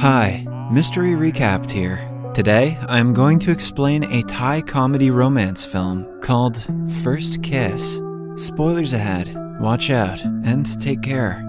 Hi, Mystery Recapped here. Today, I'm going to explain a Thai comedy romance film called First Kiss. Spoilers ahead, watch out, and take care.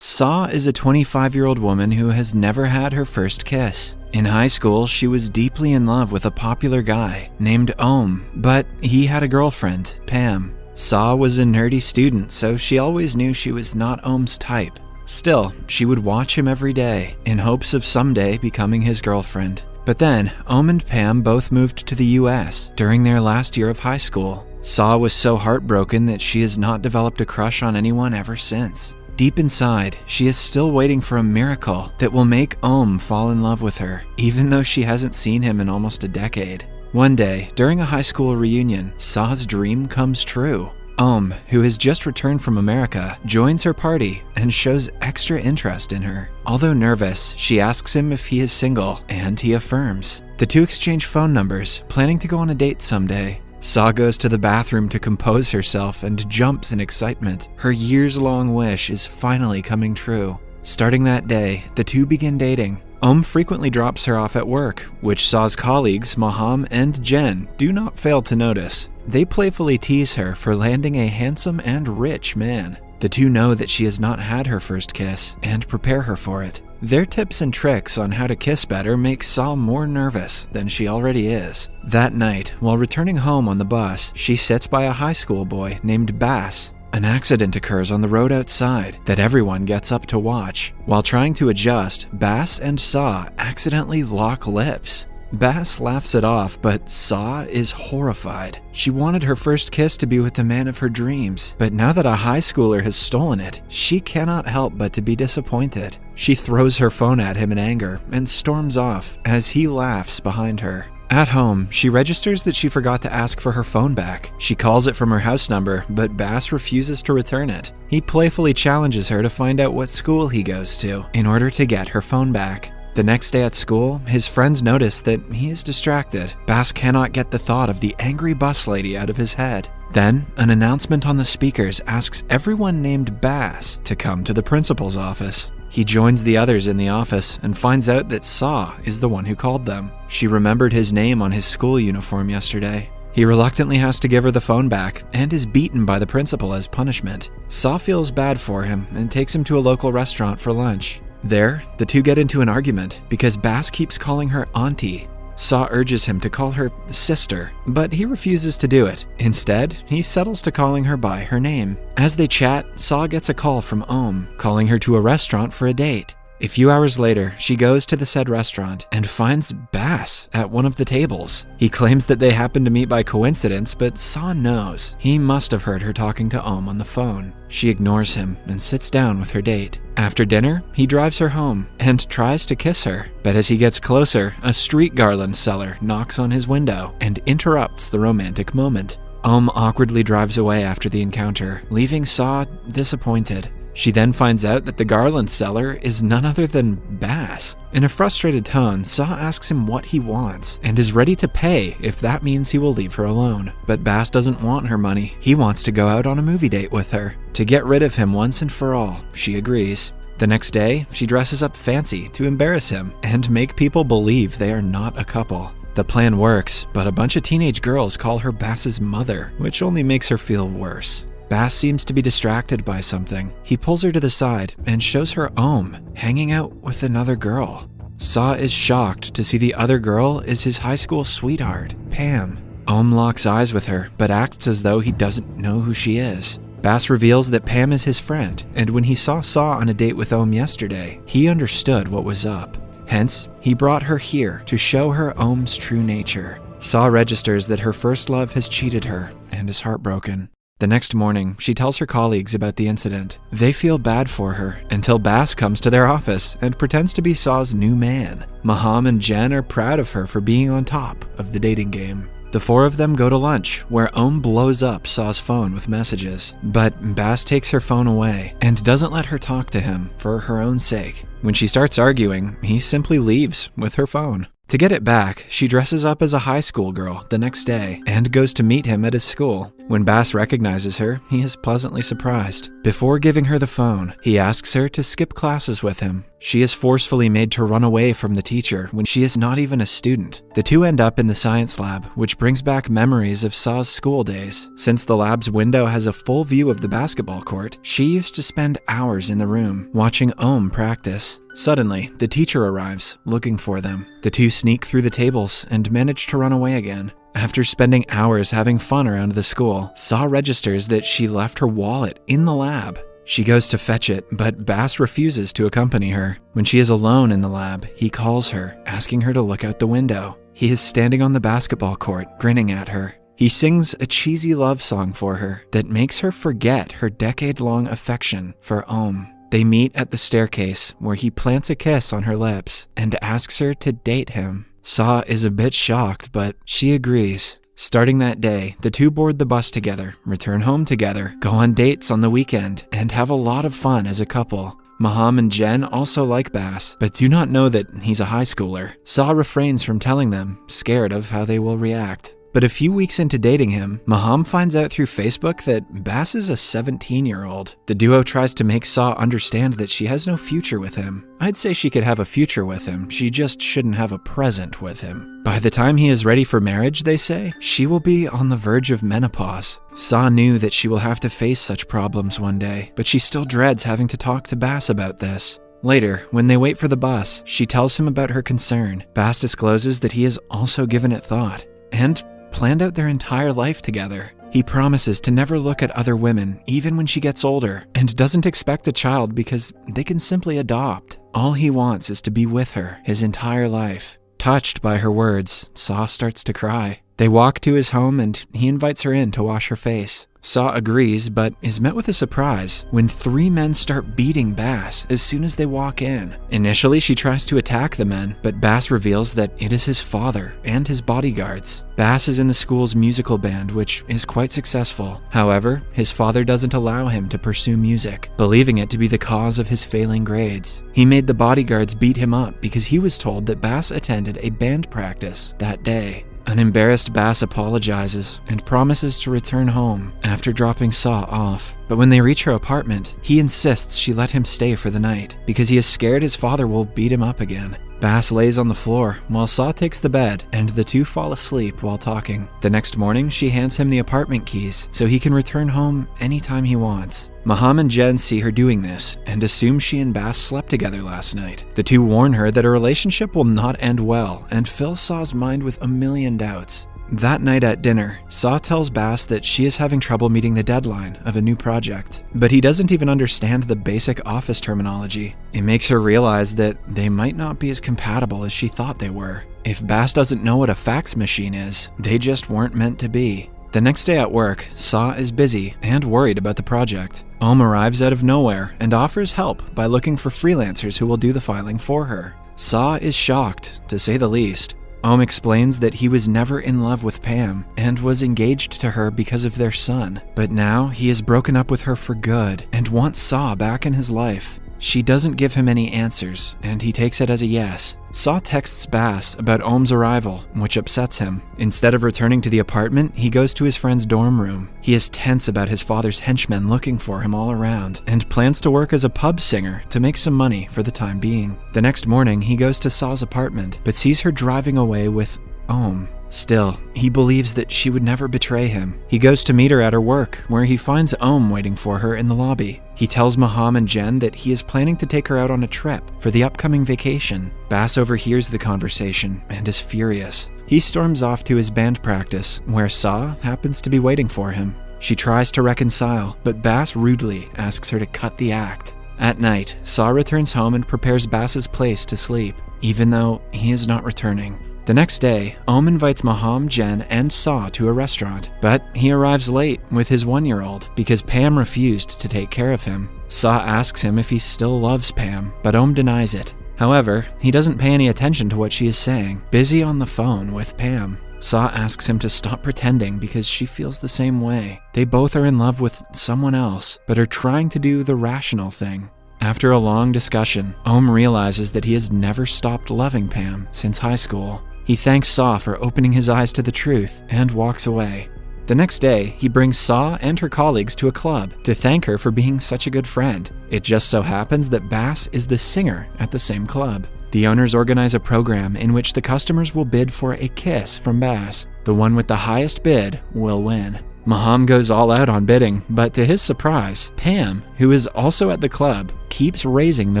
Saw is a 25 year old woman who has never had her first kiss. In high school, she was deeply in love with a popular guy named Om, but he had a girlfriend, Pam. Saw was a nerdy student, so she always knew she was not Om's type. Still, she would watch him every day, in hopes of someday becoming his girlfriend. But then, Om and Pam both moved to the US during their last year of high school. Saw was so heartbroken that she has not developed a crush on anyone ever since. Deep inside, she is still waiting for a miracle that will make Om fall in love with her, even though she hasn't seen him in almost a decade. One day, during a high school reunion, Saw's dream comes true. Om, who has just returned from America, joins her party and shows extra interest in her. Although nervous, she asks him if he is single, and he affirms. The two exchange phone numbers, planning to go on a date someday. Saw goes to the bathroom to compose herself and jumps in excitement. Her years long wish is finally coming true. Starting that day, the two begin dating. Om frequently drops her off at work, which Saw's colleagues, Maham and Jen, do not fail to notice. They playfully tease her for landing a handsome and rich man. The two know that she has not had her first kiss and prepare her for it. Their tips and tricks on how to kiss better make Saw more nervous than she already is. That night, while returning home on the bus, she sits by a high school boy named Bass an accident occurs on the road outside that everyone gets up to watch. While trying to adjust, Bass and Saw accidentally lock lips. Bass laughs it off, but Saw is horrified. She wanted her first kiss to be with the man of her dreams, but now that a high schooler has stolen it, she cannot help but to be disappointed. She throws her phone at him in anger and storms off as he laughs behind her. At home, she registers that she forgot to ask for her phone back. She calls it from her house number, but Bass refuses to return it. He playfully challenges her to find out what school he goes to in order to get her phone back. The next day at school, his friends notice that he is distracted. Bass cannot get the thought of the angry bus lady out of his head. Then, an announcement on the speakers asks everyone named Bass to come to the principal's office. He joins the others in the office and finds out that Saw is the one who called them. She remembered his name on his school uniform yesterday. He reluctantly has to give her the phone back and is beaten by the principal as punishment. Saw feels bad for him and takes him to a local restaurant for lunch. There, the two get into an argument because Bass keeps calling her auntie Saw urges him to call her sister, but he refuses to do it. Instead, he settles to calling her by her name. As they chat, Saw gets a call from Om, calling her to a restaurant for a date. A few hours later, she goes to the said restaurant and finds Bass at one of the tables. He claims that they happened to meet by coincidence, but Saw knows. He must have heard her talking to Om on the phone. She ignores him and sits down with her date. After dinner, he drives her home and tries to kiss her. But as he gets closer, a street garland seller knocks on his window and interrupts the romantic moment. Om awkwardly drives away after the encounter, leaving Saw disappointed. She then finds out that the garland seller is none other than Bass. In a frustrated tone, Saw asks him what he wants and is ready to pay if that means he will leave her alone. But Bass doesn't want her money. He wants to go out on a movie date with her. To get rid of him once and for all, she agrees. The next day, she dresses up fancy to embarrass him and make people believe they are not a couple. The plan works, but a bunch of teenage girls call her Bass's mother, which only makes her feel worse. Bass seems to be distracted by something. He pulls her to the side and shows her Om hanging out with another girl. Saw is shocked to see the other girl is his high school sweetheart, Pam. Om locks eyes with her, but acts as though he doesn't know who she is. Bass reveals that Pam is his friend, and when he saw Saw on a date with Om yesterday, he understood what was up. Hence, he brought her here to show her Om's true nature. Saw registers that her first love has cheated her and is heartbroken. The next morning, she tells her colleagues about the incident. They feel bad for her until Bass comes to their office and pretends to be Saw's new man. Maham and Jen are proud of her for being on top of the dating game. The four of them go to lunch, where Om blows up Saw's phone with messages. But Bass takes her phone away and doesn't let her talk to him for her own sake. When she starts arguing, he simply leaves with her phone. To get it back, she dresses up as a high school girl the next day and goes to meet him at his school. When Bass recognizes her, he is pleasantly surprised. Before giving her the phone, he asks her to skip classes with him. She is forcefully made to run away from the teacher when she is not even a student. The two end up in the science lab, which brings back memories of Saw's school days. Since the lab's window has a full view of the basketball court, she used to spend hours in the room watching Ohm practice. Suddenly, the teacher arrives, looking for them. The two sneak through the tables and manage to run away again. After spending hours having fun around the school, Saw registers that she left her wallet in the lab. She goes to fetch it, but Bass refuses to accompany her. When she is alone in the lab, he calls her, asking her to look out the window. He is standing on the basketball court, grinning at her. He sings a cheesy love song for her that makes her forget her decade long affection for Ohm. They meet at the staircase, where he plants a kiss on her lips and asks her to date him. Saw is a bit shocked, but she agrees. Starting that day, the two board the bus together, return home together, go on dates on the weekend, and have a lot of fun as a couple. Maham and Jen also like Bass, but do not know that he's a high schooler. Saw refrains from telling them, scared of how they will react. But a few weeks into dating him, Maham finds out through Facebook that Bass is a 17 year old. The duo tries to make Saw understand that she has no future with him. I'd say she could have a future with him, she just shouldn't have a present with him. By the time he is ready for marriage, they say, she will be on the verge of menopause. Saw knew that she will have to face such problems one day, but she still dreads having to talk to Bass about this. Later, when they wait for the bus, she tells him about her concern. Bass discloses that he has also given it thought. And planned out their entire life together. He promises to never look at other women, even when she gets older, and doesn't expect a child because they can simply adopt. All he wants is to be with her his entire life. Touched by her words, Saw starts to cry. They walk to his home and he invites her in to wash her face. Saw agrees, but is met with a surprise when three men start beating Bass as soon as they walk in. Initially, she tries to attack the men, but Bass reveals that it is his father and his bodyguards. Bass is in the school's musical band, which is quite successful. However, his father doesn't allow him to pursue music, believing it to be the cause of his failing grades. He made the bodyguards beat him up because he was told that Bass attended a band practice that day. An embarrassed Bass apologizes and promises to return home after dropping Saw off. But when they reach her apartment, he insists she let him stay for the night because he is scared his father will beat him up again. Bass lays on the floor while Saw takes the bed, and the two fall asleep while talking. The next morning, she hands him the apartment keys so he can return home anytime he wants. Maham and Jen see her doing this and assume she and Bass slept together last night. The two warn her that a relationship will not end well and fill Saw's mind with a million doubts. That night at dinner, Saw tells Bass that she is having trouble meeting the deadline of a new project, but he doesn't even understand the basic office terminology. It makes her realize that they might not be as compatible as she thought they were. If Bass doesn't know what a fax machine is, they just weren't meant to be. The next day at work, Saw is busy and worried about the project. Ohm arrives out of nowhere and offers help by looking for freelancers who will do the filing for her. Saw is shocked, to say the least. Ohm explains that he was never in love with Pam and was engaged to her because of their son, but now he has broken up with her for good and wants Saw back in his life. She doesn't give him any answers, and he takes it as a yes. Saw texts Bass about Ohm's arrival, which upsets him. Instead of returning to the apartment, he goes to his friend's dorm room. He is tense about his father's henchmen looking for him all around, and plans to work as a pub singer to make some money for the time being. The next morning, he goes to Saw's apartment, but sees her driving away with Ohm. Still, he believes that she would never betray him. He goes to meet her at her work, where he finds Ohm waiting for her in the lobby. He tells Maham and Jen that he is planning to take her out on a trip for the upcoming vacation. Bass overhears the conversation and is furious. He storms off to his band practice, where Saw happens to be waiting for him. She tries to reconcile, but Bass rudely asks her to cut the act. At night, Saw returns home and prepares Bass's place to sleep, even though he is not returning. The next day, Ohm invites Maham, Jen, and Saw to a restaurant, but he arrives late with his one year old because Pam refused to take care of him. Saw asks him if he still loves Pam, but Ohm denies it. However, he doesn't pay any attention to what she is saying, busy on the phone with Pam. Saw asks him to stop pretending because she feels the same way. They both are in love with someone else, but are trying to do the rational thing. After a long discussion, Ohm realizes that he has never stopped loving Pam since high school. He thanks Saw for opening his eyes to the truth and walks away. The next day, he brings Saw and her colleagues to a club to thank her for being such a good friend. It just so happens that Bass is the singer at the same club. The owners organize a program in which the customers will bid for a kiss from Bass. The one with the highest bid will win. Maham goes all out on bidding, but to his surprise, Pam, who is also at the club, keeps raising the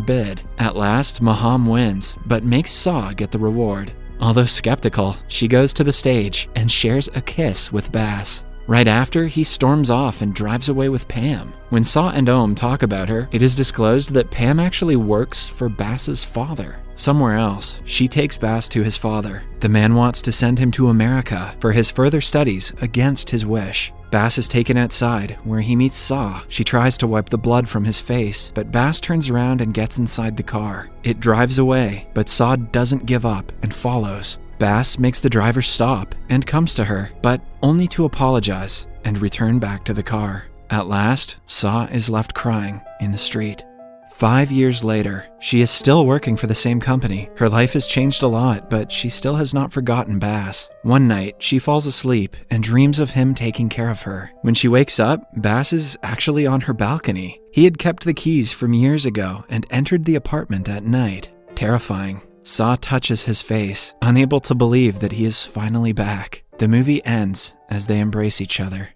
bid. At last, Maham wins, but makes Saw get the reward. Although skeptical, she goes to the stage and shares a kiss with Bass. Right after, he storms off and drives away with Pam. When Saw and Ohm talk about her, it is disclosed that Pam actually works for Bass's father. Somewhere else, she takes Bass to his father. The man wants to send him to America for his further studies against his wish. Bass is taken outside, where he meets Saw. She tries to wipe the blood from his face, but Bass turns around and gets inside the car. It drives away, but Saw doesn't give up and follows. Bass makes the driver stop and comes to her, but only to apologize and return back to the car. At last, Saw is left crying in the street. Five years later, she is still working for the same company. Her life has changed a lot, but she still has not forgotten Bass. One night, she falls asleep and dreams of him taking care of her. When she wakes up, Bass is actually on her balcony. He had kept the keys from years ago and entered the apartment at night. Terrifying. Saw touches his face, unable to believe that he is finally back. The movie ends as they embrace each other.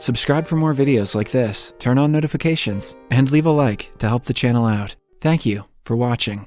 Subscribe for more videos like this, turn on notifications, and leave a like to help the channel out. Thank you for watching.